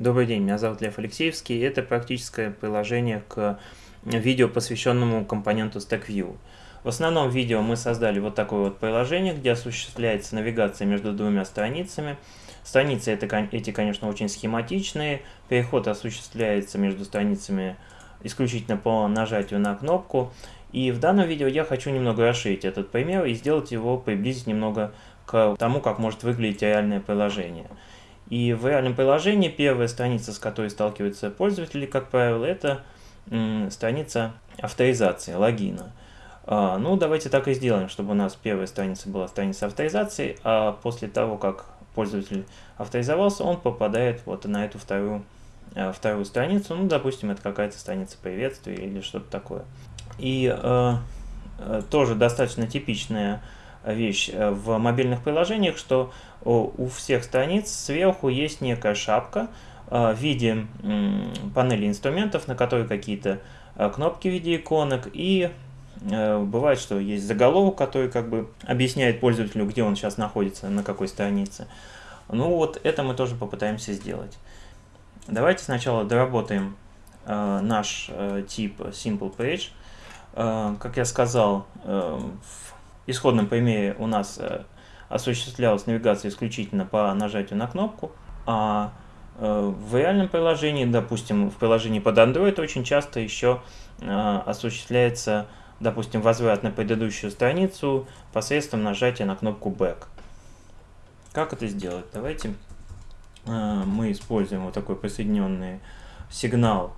Добрый день, меня зовут Лев Алексеевский. Это практическое приложение к видео, посвященному компоненту StackView. В основном видео мы создали вот такое вот приложение, где осуществляется навигация между двумя страницами. Страницы это, эти, конечно, очень схематичные. Переход осуществляется между страницами исключительно по нажатию на кнопку. И в данном видео я хочу немного расширить этот пример и сделать его, приблизить немного к тому, как может выглядеть реальное приложение. И в реальном приложении первая страница, с которой сталкиваются пользователи, как правило, это страница авторизации, логина. А, ну, давайте так и сделаем, чтобы у нас первая страница была страница авторизации, а после того, как пользователь авторизовался, он попадает вот на эту вторую, а, вторую страницу. Ну, допустим, это какая-то страница приветствия или что-то такое. И э, тоже достаточно типичная вещь э, в мобильных приложениях, что у всех страниц сверху есть некая шапка э, в виде панели инструментов, на которой какие-то э, кнопки в виде иконок и бывает, что есть заголовок, который как бы объясняет пользователю, где он сейчас находится, на какой странице. Ну вот это мы тоже попытаемся сделать. Давайте сначала доработаем наш тип Simple Page. как я сказал, в исходном примере у нас э, осуществлялась навигация исключительно по нажатию на кнопку, а э, в реальном приложении, допустим, в приложении под Android очень часто еще э, осуществляется, допустим, возврат на предыдущую страницу посредством нажатия на кнопку Back. Как это сделать? Давайте мы используем вот такой присоединенный сигнал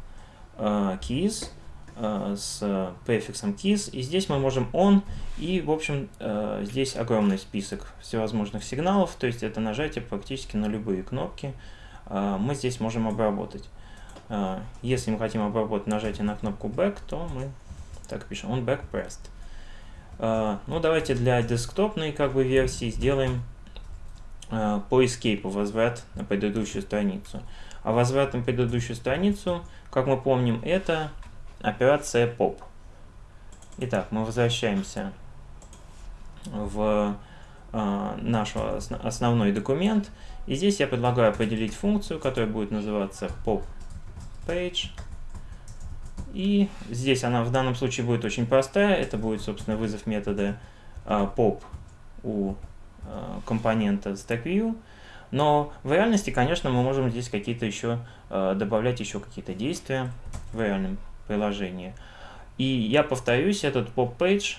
keys Э, с префиксом keys, и здесь мы можем on, и, в общем, э, здесь огромный список всевозможных сигналов, то есть это нажатие практически на любые кнопки э, мы здесь можем обработать. Если мы хотим обработать нажатие на кнопку back, то мы так пишем on back pressed. Ну, давайте для десктопной как бы версии сделаем по escape возврат на предыдущую страницу. А возврат на предыдущую страницу, как мы помним, это операция POP. Итак, мы возвращаемся в э, наш основной документ. И здесь я предлагаю определить функцию, которая будет называться POP_page. И здесь она в данном случае будет очень простая. Это будет, собственно, вызов метода э, pop у э, компонента StackView. Но в реальности, конечно, мы можем здесь какие-то еще добавлять еще какие-то действия в реальном приложение. И я повторюсь, этот pop-page,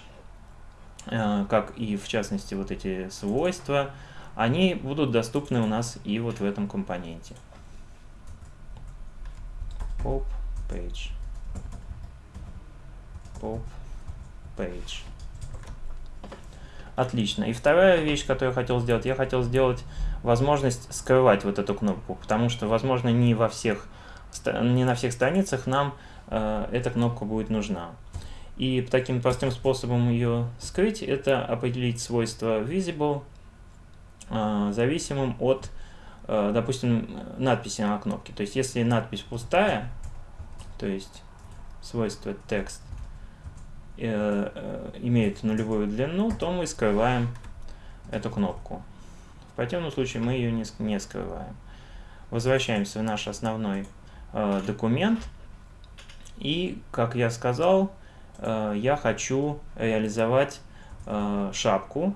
э, как и в частности вот эти свойства, они будут доступны у нас и вот в этом компоненте. Pop-page. Pop-page. Отлично. И вторая вещь, которую я хотел сделать, я хотел сделать возможность скрывать вот эту кнопку, потому что, возможно, не во всех, не на всех страницах нам эта кнопка будет нужна. И таким простым способом ее скрыть, это определить свойство visible, э, зависимым от, э, допустим, надписи на кнопке. То есть, если надпись пустая, то есть свойство текст имеет нулевую длину, то мы скрываем эту кнопку. В противном случае мы ее не скрываем. Возвращаемся в наш основной документ. И, как я сказал, э, я хочу реализовать э, шапку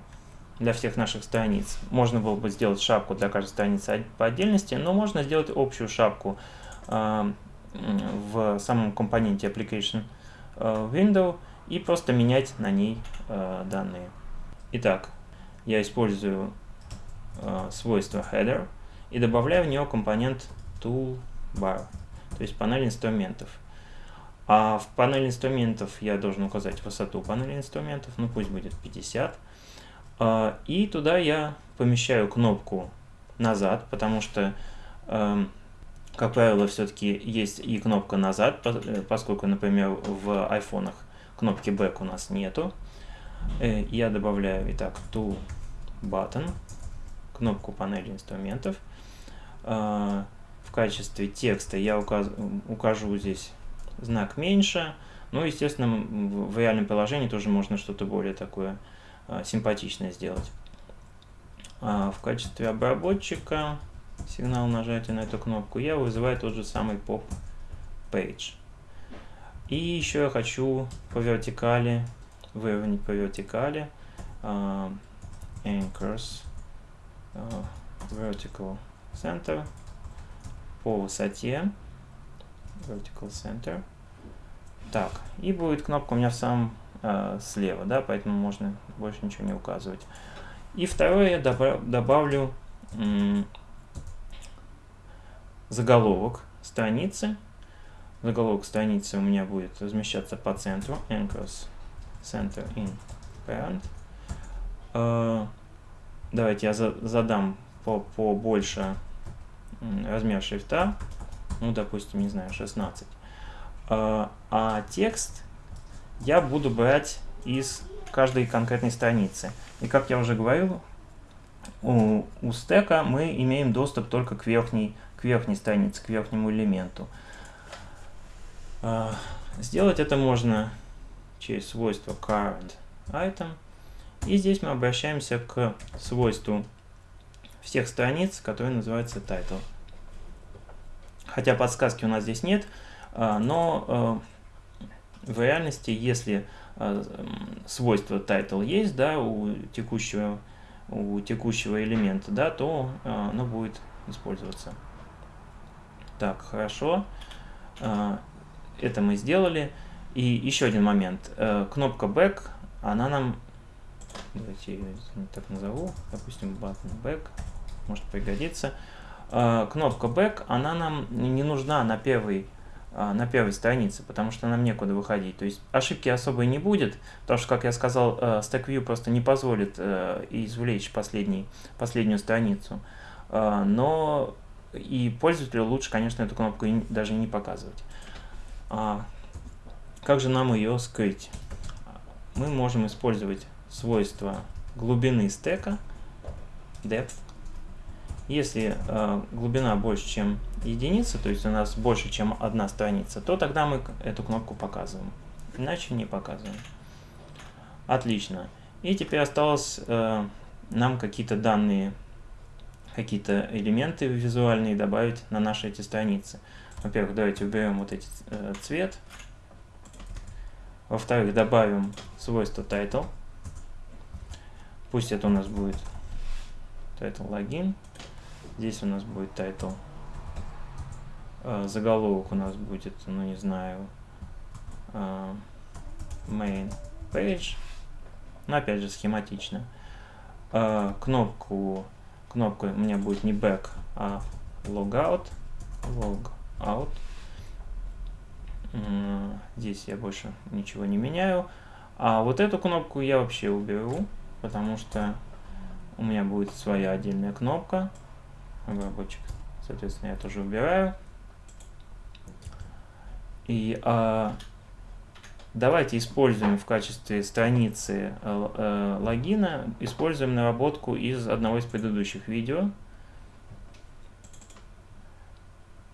для всех наших страниц. Можно было бы сделать шапку для каждой страницы по отдельности, но можно сделать общую шапку э, в самом компоненте Application Window и просто менять на ней данные. Итак, я использую свойство header и добавляю в него компонент toolbar, то есть панель инструментов. А в панели инструментов я должен указать высоту панели инструментов, ну пусть будет 50. А, и туда я помещаю кнопку назад, потому что, эм, как правило, все-таки есть и кнопка назад, э, поскольку, например, в айфонах кнопки back у нас нету. Э, я добавляю, итак, to button, кнопку панели инструментов. А, в качестве текста я укажу здесь знак меньше. Ну, естественно, в реальном приложении тоже можно что-то более такое а, симпатичное сделать. А в качестве обработчика сигнал нажатия на эту кнопку, я вызываю тот же самый pop page. И еще я хочу по вертикали, выровнять по вертикали uh, anchors vertical center по высоте vertical center. Так, и будет кнопка у меня в самом э, слева, да, поэтому можно больше ничего не указывать. И второе я добавлю заголовок страницы. Заголовок страницы у меня будет размещаться по центру. Anchors Center in Parent. Э, давайте я за задам по, по больше размер шрифта. Ну, допустим, не знаю, 16. Э, а текст я буду брать из каждой конкретной страницы. И как я уже говорил, у, у стека мы имеем доступ только к верхней, к верхней странице, к верхнему элементу. А, сделать это можно через свойство current item. И здесь мы обращаемся к свойству всех страниц, которое называется title. Хотя подсказки у нас здесь нет, а, но а, в реальности, если э, свойство title есть, да, у текущего, у текущего элемента, да, то оно будет использоваться. Так, хорошо. Это мы сделали. И еще один момент. Кнопка Back, она нам... Давайте ее так назову. Допустим, button Back. Может пригодиться. Кнопка Back, она нам не нужна на первый а, на первой странице, потому что нам некуда выходить. То есть ошибки особой не будет, потому что, как я сказал, э, StackView просто не позволит э, извлечь последний, последнюю страницу. А, но и пользователю лучше, конечно, эту кнопку даже не показывать. А как же нам ее скрыть? Мы можем использовать свойство глубины стека, depth, если э, глубина больше, чем единица, то есть у нас больше, чем одна страница, то тогда мы эту кнопку показываем. Иначе не показываем. Отлично. И теперь осталось э, нам какие-то данные, какие-то элементы визуальные добавить на наши эти страницы. Во-первых, давайте уберем вот эти э, цвет. Во-вторых, добавим свойство title. Пусть это у нас будет title логин. Здесь у нас будет title. А, заголовок у нас будет, ну не знаю, а, main page. Но опять же схематично. А, кнопку, кнопка у меня будет не back, а logout. Logout. Здесь я больше ничего не меняю. А вот эту кнопку я вообще уберу, потому что у меня будет своя отдельная кнопка обработчик. Соответственно, я тоже убираю. И а, давайте используем в качестве страницы э, э, логина, используем наработку из одного из предыдущих видео,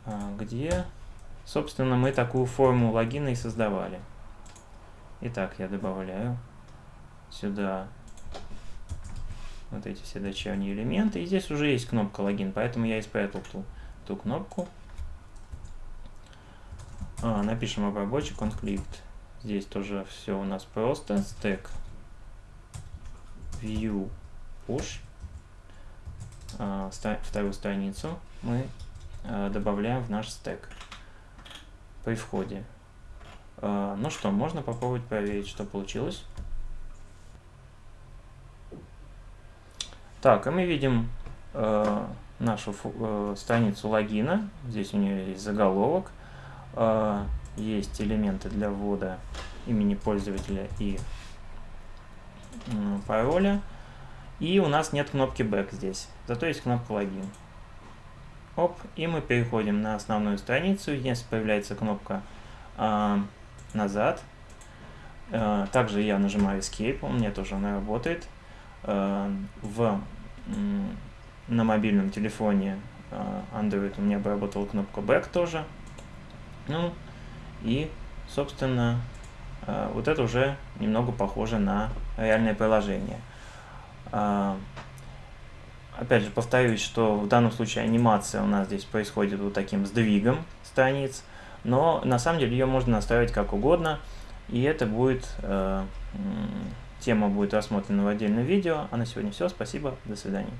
а, где, собственно, мы такую форму логина и создавали. Итак, я добавляю сюда вот эти все дочерние элементы. И здесь уже есть кнопка логин, поэтому я спрятал ту, ту кнопку. А, напишем обработчик conflict. Здесь тоже все у нас просто. Stack view push. А, вторую страницу мы а, добавляем в наш стек при входе. А, ну что, можно попробовать проверить, что получилось. Так, и мы видим э, нашу э, страницу логина. Здесь у нее есть заголовок, э, есть элементы для ввода имени пользователя и э, пароля. И у нас нет кнопки Back здесь, зато есть кнопка логин. Оп, и мы переходим на основную страницу. Здесь появляется кнопка э, назад. Э, также я нажимаю Escape, у меня тоже она работает. Э, в, на мобильном телефоне э, Android у меня бы работала кнопка Back тоже. Ну, и, собственно, э, вот это уже немного похоже на реальное приложение. Опять же, повторюсь, что в данном случае анимация у нас здесь происходит вот таким сдвигом страниц, но на самом деле ее можно настраивать как угодно, и это будет Тема будет рассмотрена в отдельном видео. А на сегодня все. Спасибо. До свидания.